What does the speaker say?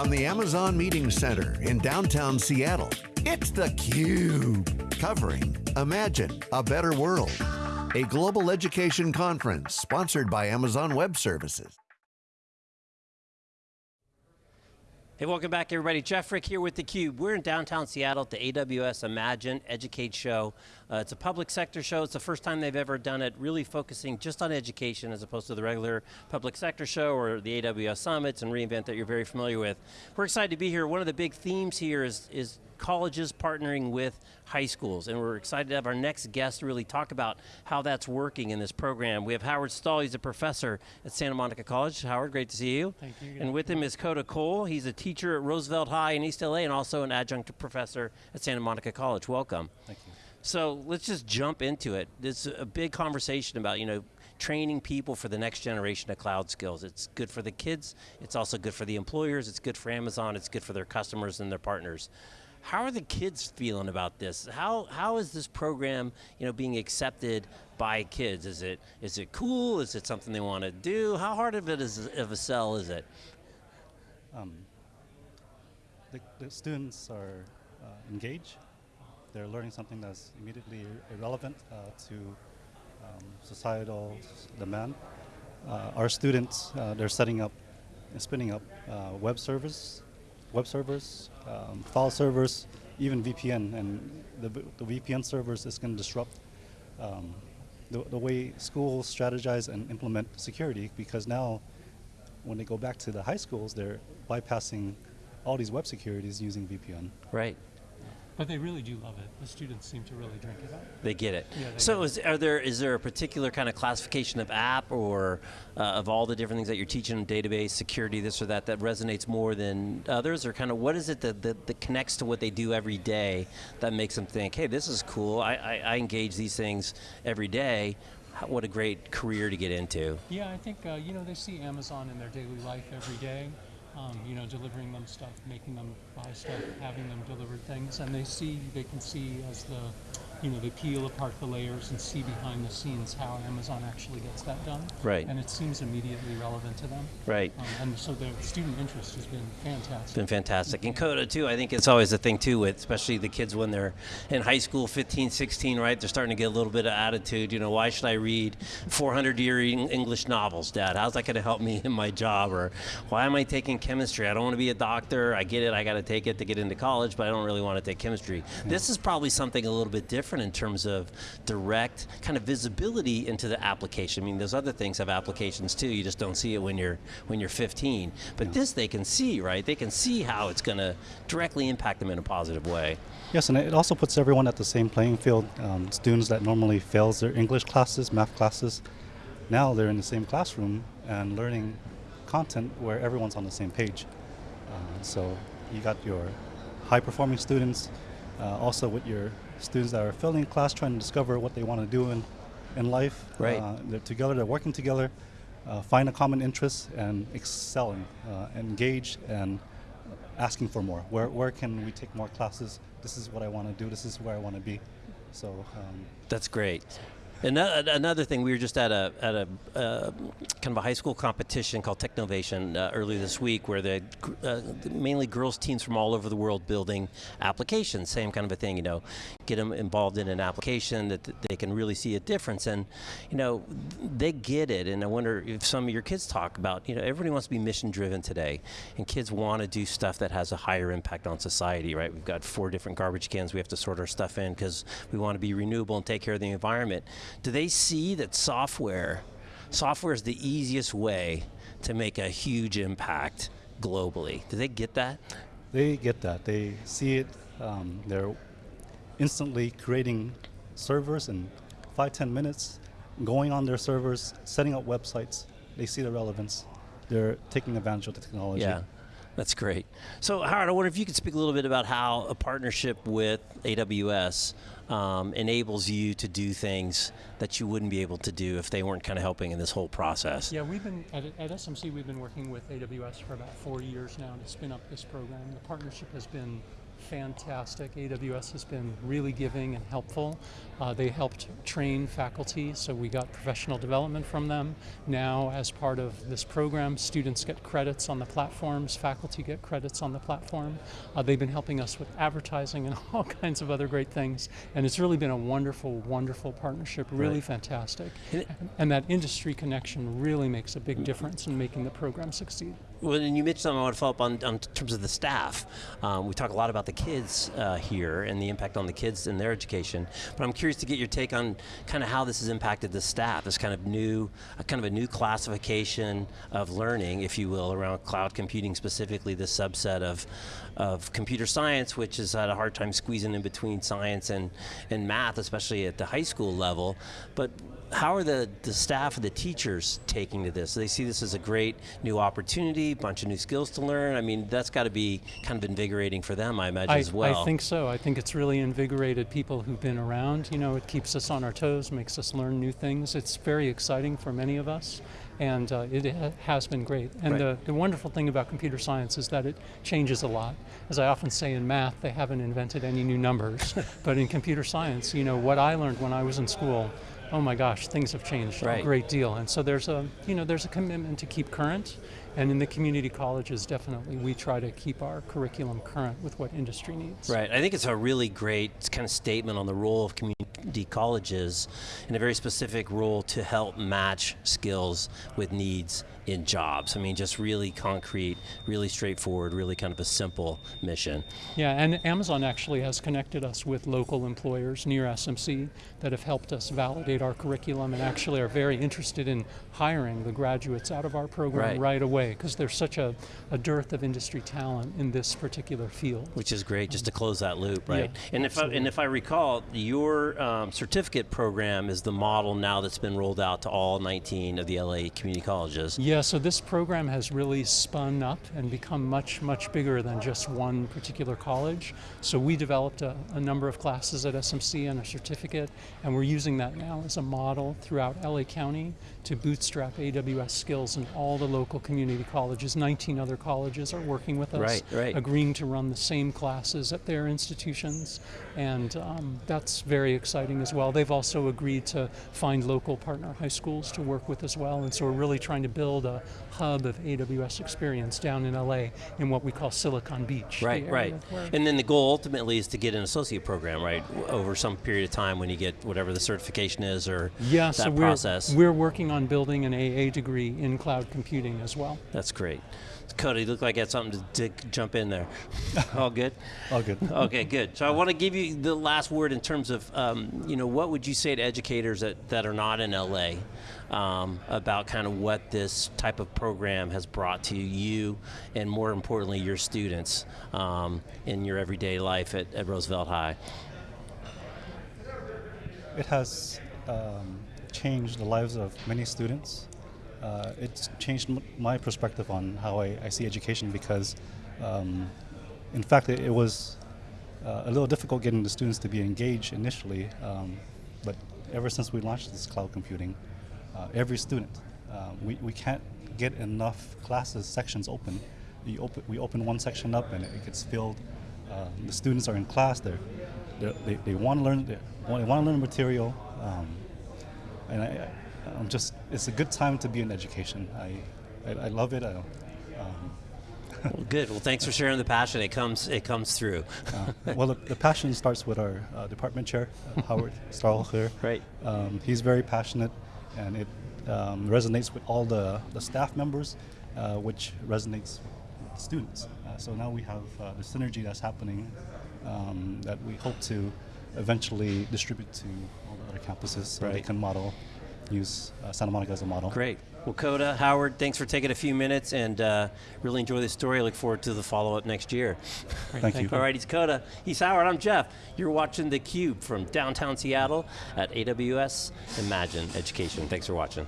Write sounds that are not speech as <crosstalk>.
from the Amazon Meeting Center in downtown Seattle, it's theCUBE, covering Imagine a Better World, a global education conference sponsored by Amazon Web Services. Hey, welcome back everybody. Jeff Frick here with theCUBE. We're in downtown Seattle at the AWS Imagine Educate Show. Uh, it's a public sector show. It's the first time they've ever done it, really focusing just on education as opposed to the regular public sector show or the AWS Summits and reInvent that you're very familiar with. We're excited to be here. One of the big themes here is, is colleges partnering with high schools, and we're excited to have our next guest really talk about how that's working in this program. We have Howard Stahl, he's a professor at Santa Monica College. Howard, great to see you. Thank you. And with him is Coda Cole, he's a teacher at Roosevelt High in East LA and also an adjunct professor at Santa Monica College. Welcome. Thank you. So let's just jump into it. There's a big conversation about, you know, training people for the next generation of cloud skills. It's good for the kids, it's also good for the employers, it's good for Amazon, it's good for their customers and their partners. How are the kids feeling about this? How, how is this program you know, being accepted by kids? Is it, is it cool? Is it something they want to do? How hard of it is of a sell is it? Um, the, the, students are uh, engaged. They're learning something that's immediately irrelevant uh, to um, societal demand. Uh, our students, uh, they're setting up and spinning up uh, web servers web servers, um, file servers, even VPN. And the, the VPN servers is going to disrupt um, the, the way schools strategize and implement security because now when they go back to the high schools, they're bypassing all these web securities using VPN. Right. But they really do love it. The students seem to really drink it up. They get it. Yeah, so is, are there, is there a particular kind of classification of app or uh, of all the different things that you're teaching, database, security, this or that, that resonates more than others? Or kind of what is it that, that, that connects to what they do every day that makes them think, hey, this is cool, I, I, I engage these things every day, what a great career to get into. Yeah, I think, uh, you know, they see Amazon in their daily life every day um, you know, delivering them stuff, making them buy stuff, having them deliver things, and they see, they can see as the you know, they peel apart the layers and see behind the scenes how Amazon actually gets that done. Right. And it seems immediately relevant to them. Right. Um, and so the student interest has been fantastic. It's been fantastic. And Coda too, I think it's always a thing too with, especially the kids when they're in high school, 15, 16, right? They're starting to get a little bit of attitude, you know, why should I read 400 year English novels, Dad? How's that going to help me in my job? Or why am I taking chemistry? I don't want to be a doctor. I get it, I got to take it to get into college, but I don't really want to take chemistry. This is probably something a little bit different different in terms of direct kind of visibility into the application. I mean, those other things have applications too. You just don't see it when you're when you're 15. But yeah. this they can see, right? They can see how it's going to directly impact them in a positive way. Yes, and it also puts everyone at the same playing field. Um, students that normally fails their English classes, math classes, now they're in the same classroom and learning content where everyone's on the same page. Uh, so you got your high performing students, uh, also with your students that are filling class trying to discover what they want to do in, in life. Right. Uh, they're together, they're working together, uh, find a common interest and excelling, uh, engaged and asking for more. Where, where can we take more classes? This is what I want to do, this is where I want to be. So um, That's great. Another thing, we were just at a at a uh, kind of a high school competition called Technovation uh, earlier this week, where the uh, mainly girls teams from all over the world building applications. Same kind of a thing, you know, get them involved in an application that they can really see a difference, and you know, they get it. And I wonder if some of your kids talk about, you know, everybody wants to be mission driven today, and kids want to do stuff that has a higher impact on society, right? We've got four different garbage cans we have to sort our stuff in because we want to be renewable and take care of the environment do they see that software, software is the easiest way to make a huge impact globally? Do they get that? They get that. They see it. Um, they're instantly creating servers in five, ten minutes, going on their servers, setting up websites. They see the relevance. They're taking advantage of the technology. Yeah. That's great. So Howard, I wonder if you could speak a little bit about how a partnership with AWS um, enables you to do things that you wouldn't be able to do if they weren't kind of helping in this whole process. Yeah, we've been, at, at SMC, we've been working with AWS for about four years now to spin up this program. The partnership has been fantastic. AWS has been really giving and helpful. Uh, they helped train faculty, so we got professional development from them. Now, as part of this program, students get credits on the platforms, faculty get credits on the platform. Uh, they've been helping us with advertising and <laughs> all kinds of other great things, and it's really been a wonderful, wonderful partnership, really Right. fantastic. And And that industry connection really makes a big difference in making the program succeed. Well, and you mentioned something I want to follow up on, on terms of the staff. Um, we talk a lot about the kids uh, here and the impact on the kids and their education, but I'm curious to get your take on kind of how this has impacted the staff, this kind of new, kind of a new classification of learning, if you will, around cloud computing specifically, this subset of, of computer science, which has had a hard time squeezing in between science and, and math, especially at the high school level. But how are the, the staff and the teachers taking to this? Do they see this as a great new opportunity, a bunch of new skills to learn? I mean, that's got to be kind of invigorating for them, I imagine, I, as well. I think so. I think it's really invigorated people who've been around. You know, it keeps us on our toes, makes us learn new things. It's very exciting for many of us, and uh, it ha- has been great. And Right. the, the wonderful thing about computer science is that it changes a lot. As I often say in math, they haven't invented any new numbers, <laughs> but in computer science, you know, what I learned when I was in school. Oh my gosh, things have changed Right. a great deal, and so there's a you know there's a commitment to keep current, and in the community colleges, definitely we try to keep our curriculum current with what industry needs. Right. I think it's a really great kind of statement on the role of community colleges and a very specific role to help match skills with needs in jobs. I mean, just really concrete, really straightforward, really kind of a simple mission. Yeah, and Amazon actually has connected us with local employers near SMC that have helped us validate our curriculum and actually are very interested in hiring the graduates out of our program Right. away because there's such a, a dearth of industry talent in this particular field. Which is great, just to close that loop, right? Yeah, and if I, and if I recall, your um, certificate program is the model now that's been rolled out to all 19 of the LA community colleges. Yeah, so this program has really spun up and become much, much bigger than just one particular college. So we developed a, a number of classes at SMC and a certificate, and we're using that now as a model throughout LA County to bootstrap AWS skills in all the local community colleges. 19 other colleges are working with us, Right, right. agreeing to run the same classes at their institutions, and um, that's very exciting as well. They've also agreed to find local partner high schools to work with as well, and so we're really trying to build a hub of AWS experience down in LA in what we call Silicon Beach. Right, right. And then the goal ultimately is to get an associate program, right? Over some period of time when you get whatever the certification is or yeah, that so we're, process. we're working on building an AA degree in cloud computing as well. That's great. Cody, looked like you had something to, to jump in there. <laughs> All good? All good. Okay, good. So I want to give you the last word in terms of, um, you know, what would you say to educators that, that are not in LA um, about kind of what this type of program has brought to you and more importantly, your students um, in your everyday life at, at Roosevelt High? It has um, changed the lives of many students. Uh, it's changed my perspective on how I, I see education because, um, in fact, it, it was uh, a little difficult getting the students to be engaged initially. Um, but ever since we launched this cloud computing, uh, every student, uh, we, we can't get enough classes sections open. We open, we open one section up and it gets filled. Uh, the students are in class. They're, they're, they they want to learn. They want to learn material. Um, and I, I'm just, it's a good time to be in education. I, I, I love it. I, um, <laughs> Well, good. Well, thanks for sharing the passion. It comes, it comes through. uh, <laughs> well, the, the passion starts with our uh, department chair, uh, Howard Stahl. Right. Um, he's very passionate, and it um, resonates with all the, the staff members, uh, which resonates with students. Uh, so now we have uh, the synergy that's happening um, that we hope to eventually distribute to all the other campuses so they can model, use uh, Santa Monica as a model. Great. Well, Coda, Howard, thanks for taking a few minutes and uh, really enjoy this story. I look forward to the follow up next year. Great, Thank you. All right, he's Coda. He's Howard. I'm Jeff. You're watching theCUBE from downtown Seattle at AWS Imagine Education. Thanks for watching.